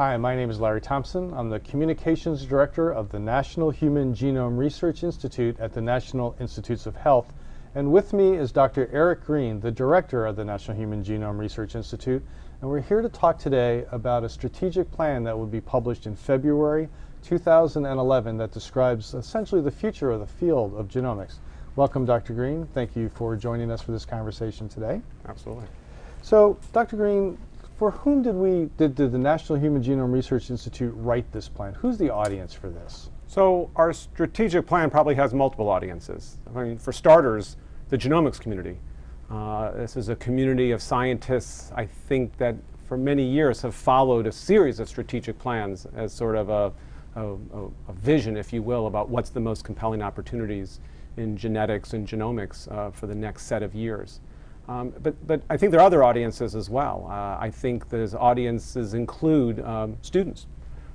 Hi, my name is Larry Thompson. I'm the Communications Director of the National Human Genome Research Institute at the National Institutes of Health. And with me is Dr. Eric Green, the Director of the National Human Genome Research Institute. And we're here to talk today about a strategic plan that will be published in February 2011 that describes essentially the future of the field of genomics. Welcome, Dr. Green. Thank you for joining us for this conversation today. Absolutely. So, Dr. Green, for whom did we did, did the National Human Genome Research Institute write this plan? Who's the audience for this? So our strategic plan probably has multiple audiences. I mean, for starters, the genomics community. Uh, this is a community of scientists, I think, that for many years have followed a series of strategic plans as sort of a, a, a vision, if you will, about what's the most compelling opportunities in genetics and genomics uh, for the next set of years. Um, but, but I think there are other audiences as well. Uh, I think those audiences include um, students,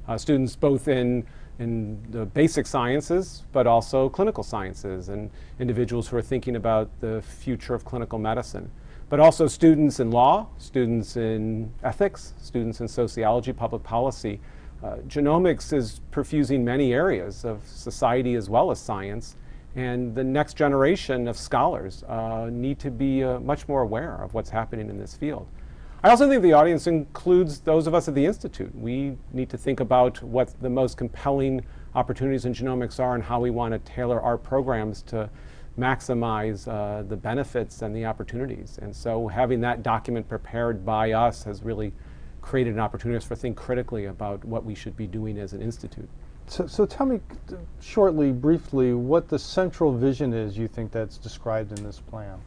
uh, students both in, in the basic sciences, but also clinical sciences, and individuals who are thinking about the future of clinical medicine. But also students in law, students in ethics, students in sociology, public policy. Uh, genomics is perfusing many areas of society as well as science. And the next generation of scholars uh, need to be uh, much more aware of what's happening in this field. I also think the audience includes those of us at the Institute. We need to think about what the most compelling opportunities in genomics are and how we want to tailor our programs to maximize uh, the benefits and the opportunities. And so having that document prepared by us has really created an opportunity for us to think critically about what we should be doing as an institute. So, so tell me shortly, briefly, what the central vision is you think that's described in this plan.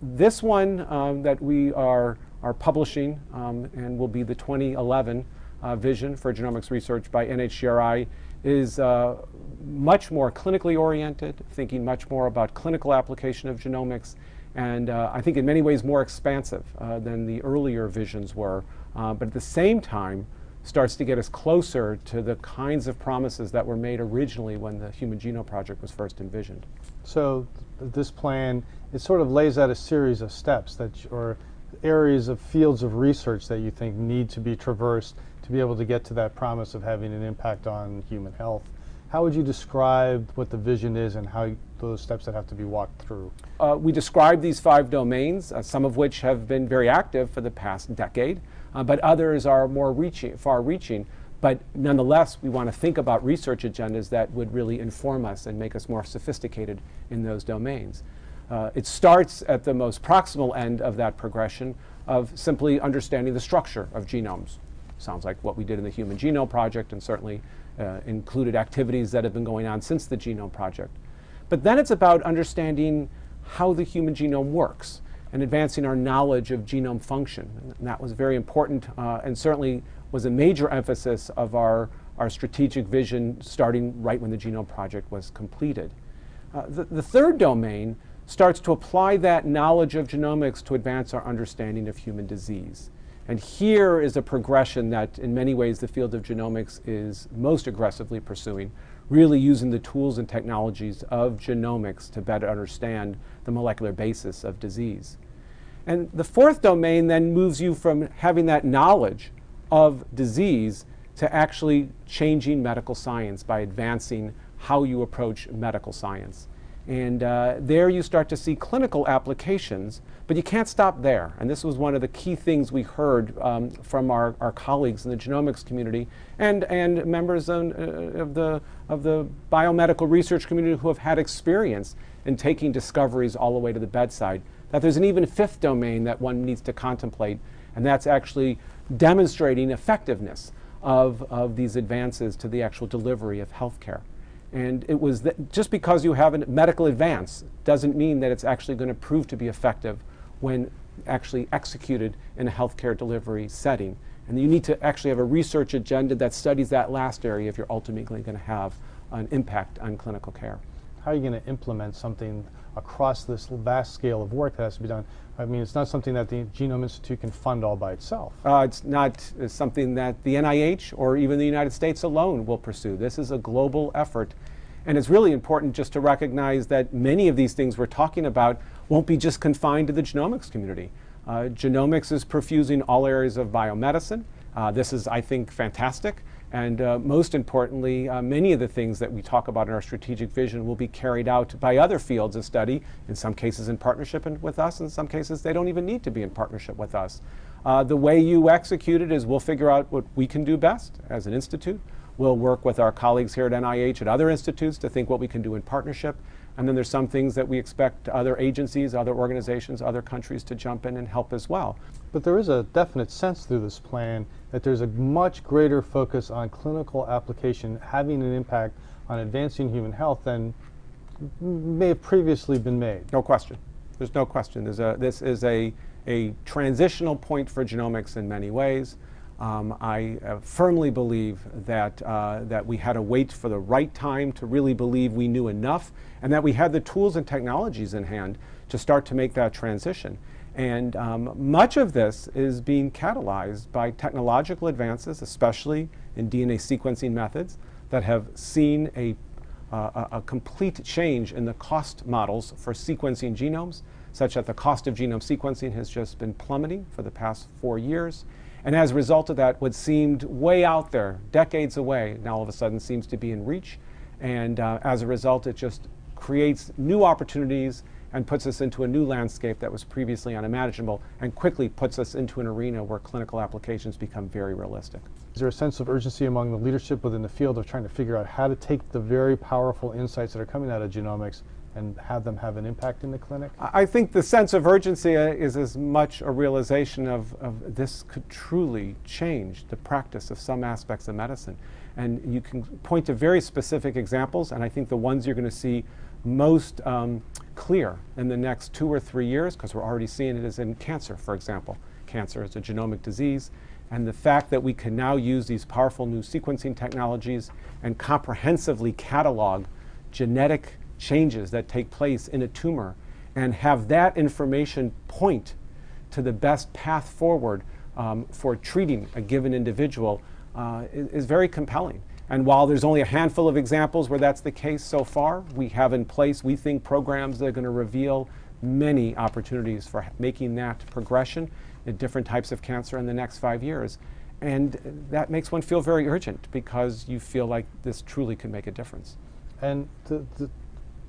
This one um, that we are, are publishing um, and will be the 2011 uh, vision for genomics research by NHGRI is uh, much more clinically oriented, thinking much more about clinical application of genomics, and uh, I think in many ways more expansive uh, than the earlier visions were. Uh, but at the same time, starts to get us closer to the kinds of promises that were made originally when the Human Genome Project was first envisioned. So th this plan, it sort of lays out a series of steps that, or areas of fields of research that you think need to be traversed to be able to get to that promise of having an impact on human health. How would you describe what the vision is and how those steps that have to be walked through? Uh, we describe these five domains, uh, some of which have been very active for the past decade uh, but others are more reaching, far-reaching. But nonetheless, we want to think about research agendas that would really inform us and make us more sophisticated in those domains. Uh, it starts at the most proximal end of that progression of simply understanding the structure of genomes. Sounds like what we did in the Human Genome Project and certainly uh, included activities that have been going on since the Genome Project. But then it's about understanding how the human genome works and advancing our knowledge of genome function. And that was very important uh, and certainly was a major emphasis of our, our strategic vision starting right when the Genome Project was completed. Uh, the, the third domain starts to apply that knowledge of genomics to advance our understanding of human disease. And here is a progression that in many ways the field of genomics is most aggressively pursuing, really using the tools and technologies of genomics to better understand the molecular basis of disease. And the fourth domain then moves you from having that knowledge of disease to actually changing medical science by advancing how you approach medical science. And uh, there you start to see clinical applications, but you can't stop there. And this was one of the key things we heard um, from our, our colleagues in the genomics community and, and members of, uh, of, the, of the biomedical research community who have had experience in taking discoveries all the way to the bedside that there's an even fifth domain that one needs to contemplate, and that's actually demonstrating effectiveness of, of these advances to the actual delivery of healthcare. And it was just because you have a medical advance doesn't mean that it's actually going to prove to be effective when actually executed in a healthcare delivery setting. And you need to actually have a research agenda that studies that last area if you're ultimately going to have an impact on clinical care. How are you going to implement something across this vast scale of work that has to be done. I mean, it's not something that the Genome Institute can fund all by itself. Uh, it's not uh, something that the NIH or even the United States alone will pursue. This is a global effort. And it's really important just to recognize that many of these things we're talking about won't be just confined to the genomics community. Uh, genomics is perfusing all areas of biomedicine, this is, I think, fantastic. And uh, most importantly, uh, many of the things that we talk about in our strategic vision will be carried out by other fields of study, in some cases in partnership with us, in some cases they don't even need to be in partnership with us. Uh, the way you execute it is we'll figure out what we can do best as an institute. We'll work with our colleagues here at NIH at other institutes to think what we can do in partnership. And then there's some things that we expect other agencies, other organizations, other countries to jump in and help as well. But there is a definite sense through this plan that there's a much greater focus on clinical application having an impact on advancing human health than may have previously been made. No question. There's no question. There's a, this is a, a transitional point for genomics in many ways. Um, I uh, firmly believe that, uh, that we had to wait for the right time to really believe we knew enough and that we had the tools and technologies in hand to start to make that transition. And um, much of this is being catalyzed by technological advances, especially in DNA sequencing methods, that have seen a, uh, a complete change in the cost models for sequencing genomes, such that the cost of genome sequencing has just been plummeting for the past four years. And as a result of that, what seemed way out there, decades away, now all of a sudden seems to be in reach. And uh, as a result, it just creates new opportunities and puts us into a new landscape that was previously unimaginable and quickly puts us into an arena where clinical applications become very realistic. Is there a sense of urgency among the leadership within the field of trying to figure out how to take the very powerful insights that are coming out of genomics and have them have an impact in the clinic? I think the sense of urgency uh, is as much a realization of, of this could truly change the practice of some aspects of medicine. And you can point to very specific examples, and I think the ones you're going to see most um, clear in the next two or three years, because we're already seeing it, is in cancer, for example. Cancer is a genomic disease, and the fact that we can now use these powerful new sequencing technologies and comprehensively catalog genetic changes that take place in a tumor and have that information point to the best path forward um, for treating a given individual uh, is, is very compelling. And while there's only a handful of examples where that's the case so far, we have in place, we think, programs that are going to reveal many opportunities for making that progression in different types of cancer in the next five years. And that makes one feel very urgent because you feel like this truly could make a difference. And the,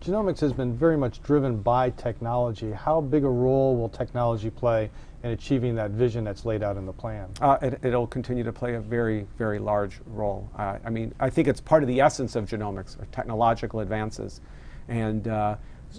genomics has been very much driven by technology. How big a role will technology play in achieving that vision that's laid out in the plan? Uh, it, will continue to play a very, very large role. Uh, I mean, I think it's part of the essence of genomics, or technological advances. And uh,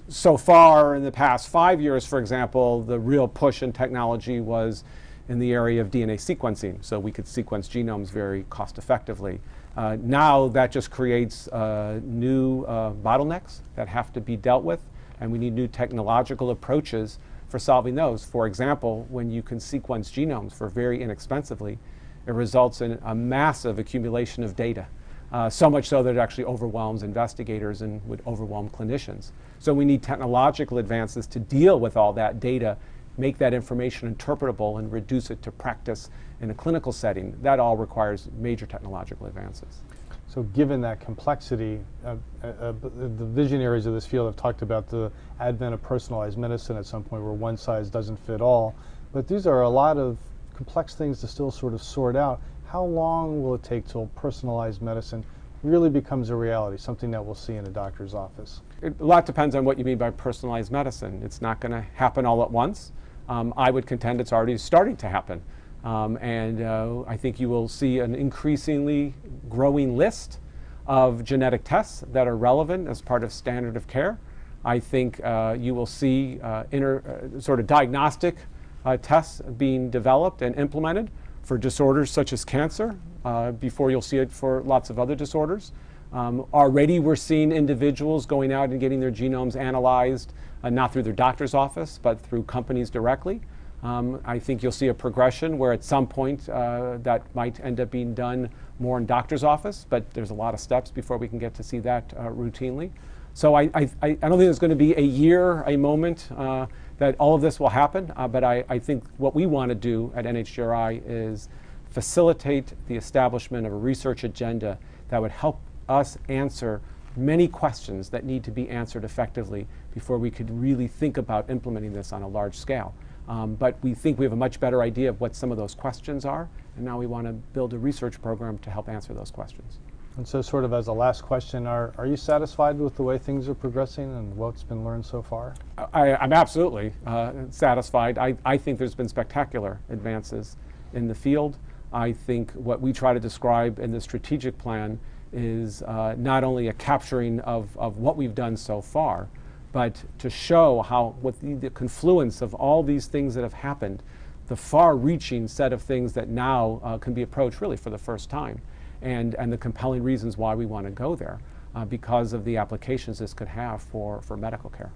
so far in the past five years, for example, the real push in technology was in the area of DNA sequencing, so we could sequence genomes very cost effectively. Uh, now that just creates uh, new uh, bottlenecks that have to be dealt with, and we need new technological approaches for solving those. For example, when you can sequence genomes for very inexpensively, it results in a massive accumulation of data. Uh, so much so that it actually overwhelms investigators and would overwhelm clinicians. So we need technological advances to deal with all that data, make that information interpretable and reduce it to practice in a clinical setting. That all requires major technological advances. So given that complexity, uh, uh, uh, the visionaries of this field have talked about the advent of personalized medicine at some point where one size doesn't fit all. But these are a lot of complex things to still sort of sort out. How long will it take till personalized medicine really becomes a reality, something that we'll see in a doctor's office? It, a lot depends on what you mean by personalized medicine. It's not going to happen all at once. Um, I would contend it's already starting to happen. Um, and uh, I think you will see an increasingly growing list of genetic tests that are relevant as part of standard of care. I think uh, you will see uh, uh, sort of diagnostic uh, tests being developed and implemented for disorders such as cancer uh, before you'll see it for lots of other disorders. Um, already we're seeing individuals going out and getting their genomes analyzed, not through their doctor's office, but through companies directly. Um, I think you'll see a progression where at some point uh, that might end up being done more in doctor's office, but there's a lot of steps before we can get to see that uh, routinely. So I, I, I, don't think there's going to be a year, a moment uh, that all of this will happen, uh, but I, I think what we want to do at NHGRI is facilitate the establishment of a research agenda that would help us answer many questions that need to be answered effectively before we could really think about implementing this on a large scale. Um, but we think we have a much better idea of what some of those questions are, and now we want to build a research program to help answer those questions. And so, sort of as a last question, are, are you satisfied with the way things are progressing and what's been learned so far? I, am absolutely uh, satisfied. I, I think there's been spectacular advances in the field. I think what we try to describe in the strategic plan is uh, not only a capturing of, of what we've done so far, but to show how, with the, the confluence of all these things that have happened, the far reaching set of things that now uh, can be approached really for the first time and, and the compelling reasons why we want to go there uh, because of the applications this could have for, for medical care.